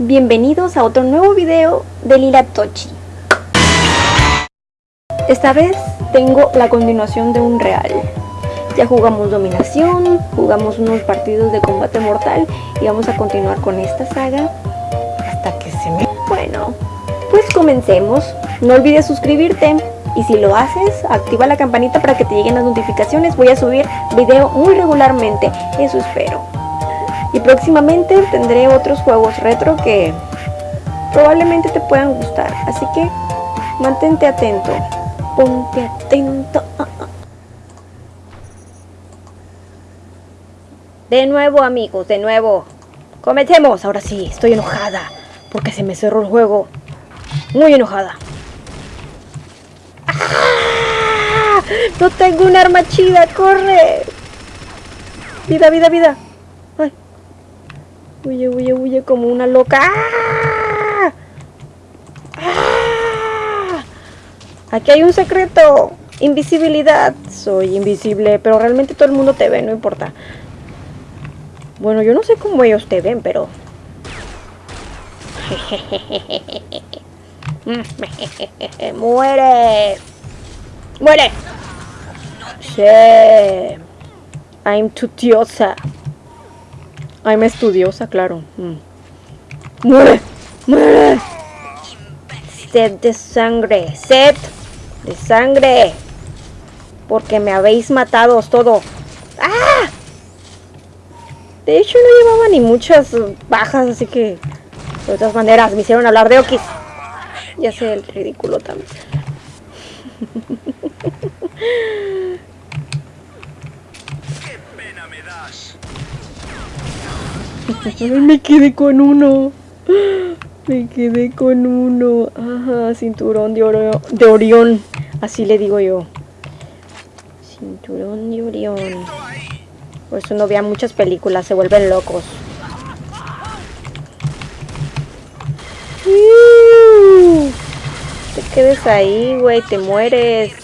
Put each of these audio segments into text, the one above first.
Bienvenidos a otro nuevo video de Lila Tochi. Esta vez tengo la continuación de un real. Ya jugamos dominación, jugamos unos partidos de combate mortal y vamos a continuar con esta saga hasta que se me... Bueno, pues comencemos. No olvides suscribirte y si lo haces, activa la campanita para que te lleguen las notificaciones. Voy a subir video muy regularmente, eso espero. Y próximamente tendré otros juegos retro que probablemente te puedan gustar. Así que mantente atento. Ponte atento. De nuevo amigos, de nuevo. Comencemos. Ahora sí, estoy enojada. Porque se me cerró el juego. Muy enojada. ¡Ah! No tengo un arma chida, corre. Vida, vida, vida. Huye, huye, huye como una loca. ¡Ah! ¡Ah! Aquí hay un secreto. Invisibilidad. Soy invisible, pero realmente todo el mundo te ve, no importa. Bueno, yo no sé cómo ellos te ven, pero... ¡Muere! ¡Muere! Sí. I'm tutiosa. I'm estudiosa, claro. Mm. ¡Muere! ¡Muere! Sed de sangre. Sed de sangre. Porque me habéis matado todo. ¡Ah! De hecho no llevaba ni muchas bajas, así que... De todas maneras, me hicieron hablar de Okis. Ya sé el ridículo también. ¡Qué pena me das! me quedé con uno. Me quedé con uno. Ajá, cinturón de, oro, de Orión. Así le digo yo. Cinturón de Orión. Por eso no vea muchas películas, se vuelven locos. Te quedes ahí, güey, te mueres.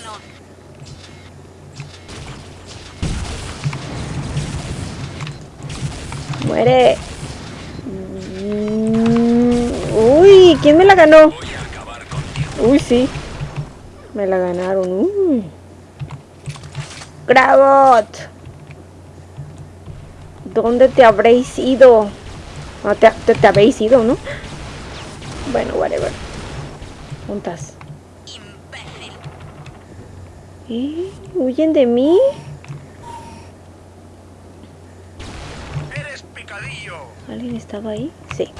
Muere. Mm, Uy, ¿quién me la ganó? Uy, sí. Me la ganaron. Uy. Gravot. ¿Dónde te habréis ido? Ah, te, te, te habéis ido, ¿no? Bueno, whatever. Juntas. ¿Eh? ¿Huyen de mí? ¿Alguien estaba ahí? Sí.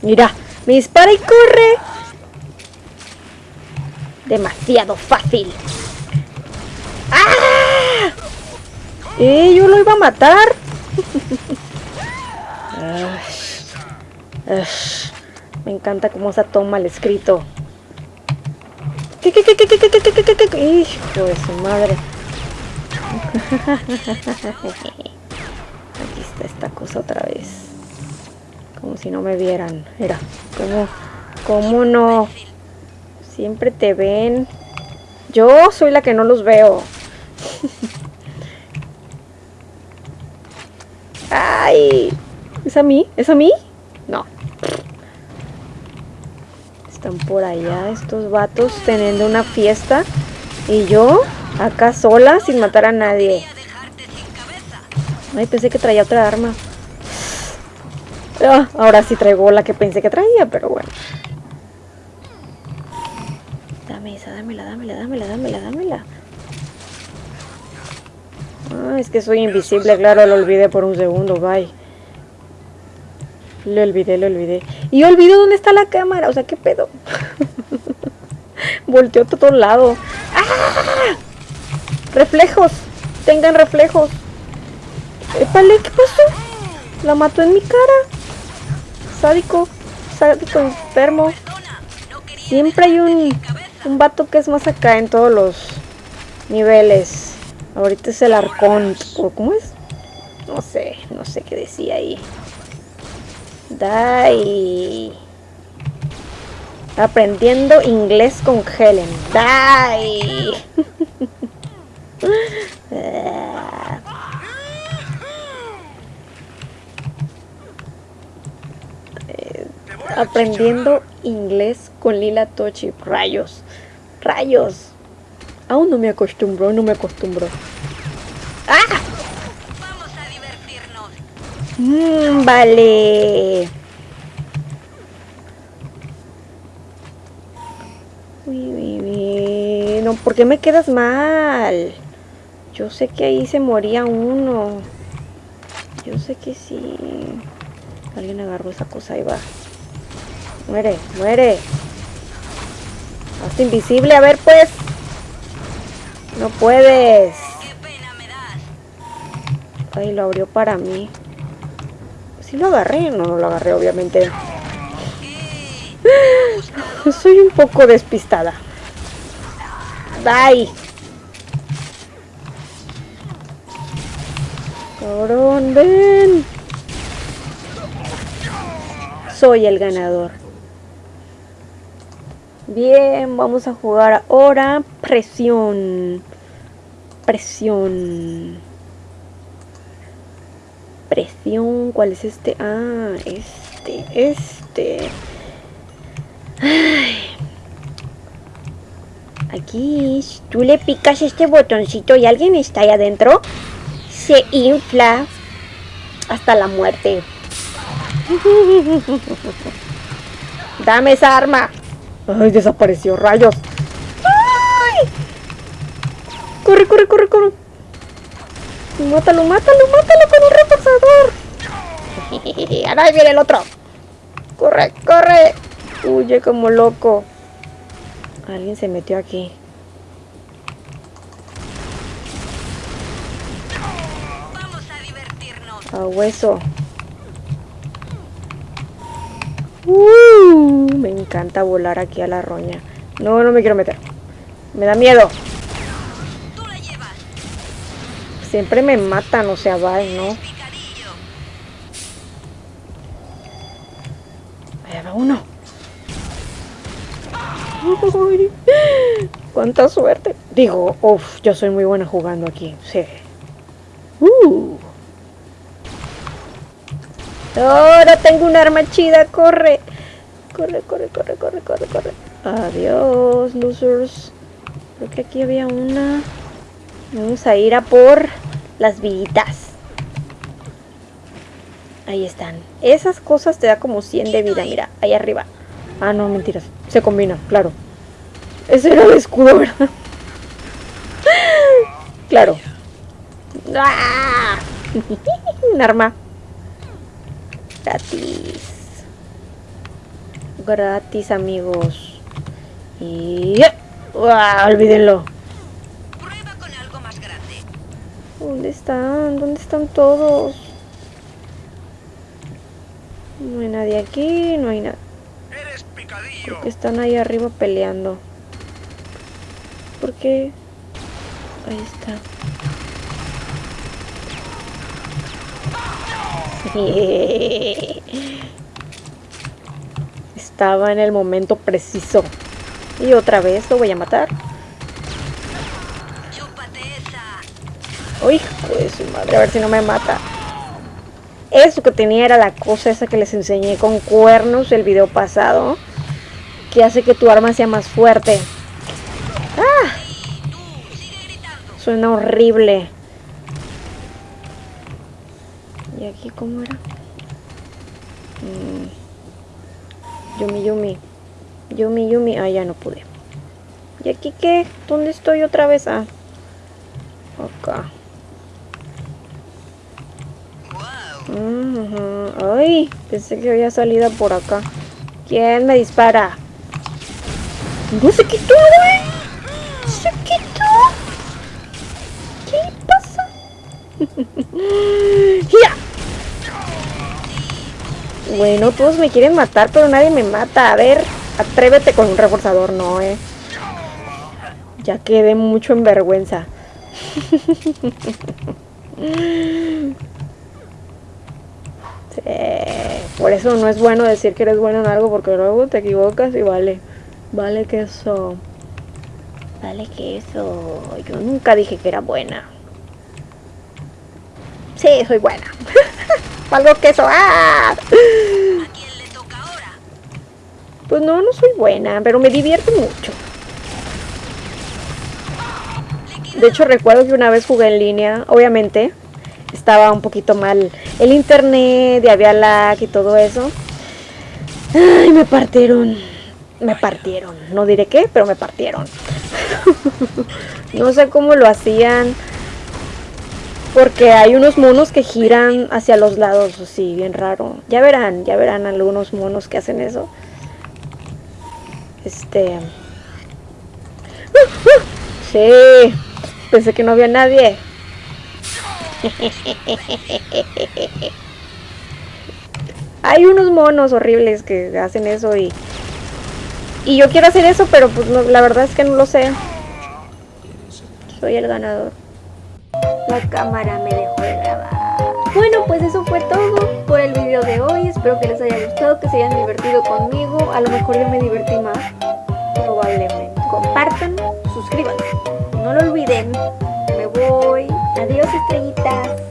Mira, me dispara y corre. Demasiado fácil. ¡Ah! ¡Eh! Yo lo iba a matar. me encanta cómo está todo mal escrito. Hijo de su madre. Esta cosa otra vez. Como si no me vieran. Mira, ¿cómo, cómo no? Siempre te ven. Yo soy la que no los veo. ¡Ay! ¿Es a mí? ¿Es a mí? No. Están por allá estos vatos teniendo una fiesta. Y yo, acá sola, sin matar a nadie. Ay, pensé que traía otra arma. Ah, ahora sí traigo la que pensé que traía, pero bueno. Dame esa, dámela, dámela, dámela, dámela, dámela. Ah, es que soy invisible, claro, lo olvidé por un segundo, bye. Lo olvidé, lo olvidé. Y olvido dónde está la cámara, o sea, ¿qué pedo? Volteó a todo lado. ¡Ah! Reflejos, tengan reflejos. Épale, ¿qué pasó? La mató en mi cara. Sádico, sádico enfermo. Siempre hay un, un vato que es más acá en todos los niveles. Ahorita es el arcón. ¿o ¿Cómo es? No sé, no sé qué decía ahí. Dai. Aprendiendo inglés con Helen. Dai. Aprendiendo inglés con Lila Tochi. Rayos. Rayos. Aún no me acostumbro, no me acostumbro. ¡Ah! Vamos a divertirnos. Mm, vale. Uy, uy, uy. No, ¿por qué me quedas mal? Yo sé que ahí se moría uno. Yo sé que sí. Alguien agarró esa cosa, ahí va. Muere, muere. Hazte invisible, a ver pues. No puedes. Ay, lo abrió para mí. Sí lo agarré, no, no lo agarré obviamente. Soy un poco despistada. Bye. Cabrón, ven. Soy el ganador. Bien, vamos a jugar ahora presión. Presión. Presión, ¿cuál es este? Ah, este, este. Aquí, tú le picas este botoncito y alguien está ahí adentro, se infla hasta la muerte. Dame esa arma. Ay, desapareció, rayos. ¡Ay! Corre, corre, corre, corre. Mátalo, mátalo, mátalo con un reforzador. Ahora ahí viene el otro. Corre, corre. Huye como loco. Alguien se metió aquí. Vamos a divertirnos. A hueso. Uh, me encanta volar aquí a la roña. No, no me quiero meter. Me da miedo. Siempre me matan, o sea, bye, ¿no? Allá va uno. Uy, cuánta suerte. Digo, uff, yo soy muy buena jugando aquí. Sí. Uh. Ahora tengo un arma chida, corre. Corre, corre, corre, corre, corre, corre. Adiós, losers. Creo que aquí había una. Vamos a ir a por las villitas. Ahí están. Esas cosas te da como 100 de vida, mira, ahí arriba. Ah, no, mentiras. Se combina, claro. Ese era el escudo, ¿verdad? claro. ¡Ah! Un arma. Gratis. Gratis, amigos. Y... ¡Ah! Olvídenlo. Prueba con algo más grande. ¿Dónde están? ¿Dónde están todos? No hay nadie aquí, no hay nada. Eres picadillo. Creo que están ahí arriba peleando. ¿Por qué? Ahí está. Estaba en el momento preciso. Y otra vez lo voy a matar. Uy, hijo de su madre, a ver si no me mata. Eso que tenía era la cosa esa que les enseñé con cuernos el video pasado. Que hace que tu arma sea más fuerte. ¡Ah! Suena horrible. ¿Y aquí cómo era? Mm. Yumi, Yumi. Yumi, Yumi. Ah, ya no pude. ¿Y aquí qué? ¿Dónde estoy otra vez? Ah. Acá. Ujú. Ay, pensé que había salido por acá. ¿Quién me dispara? No se quitó, güey. Se quitó. ¿Qué pasa? Bueno, todos me quieren matar, pero nadie me mata. A ver, atrévete con un reforzador, no, eh. Ya quedé mucho en vergüenza. Sí, por eso no es bueno decir que eres bueno en algo porque luego te equivocas y vale. Vale que eso. Vale que eso. Yo nunca dije que era buena. Sí, soy buena. Valgo que eso. ¡Ah! ¿A quién le toca ahora? Pues no, no soy buena, pero me divierto mucho. De hecho, recuerdo que una vez jugué en línea, obviamente, estaba un poquito mal el internet y había lag y todo eso. Ay, me partieron. Me partieron. No diré qué, pero me partieron. no sé cómo lo hacían. Porque hay unos monos que giran hacia los lados, así, bien raro. Ya verán, ya verán algunos monos que hacen eso. Este... Sí, pensé que no había nadie. Hay unos monos horribles que hacen eso y... Y yo quiero hacer eso, pero pues la verdad es que no lo sé. Soy el ganador. La cámara me dejó de grabar. Bueno, pues eso fue todo por el video de hoy. Espero que les haya gustado, que se hayan divertido conmigo. A lo mejor yo me divertí más. Probablemente. Compartan, suscríbanse. No lo olviden. Me voy. Adiós, estrellitas.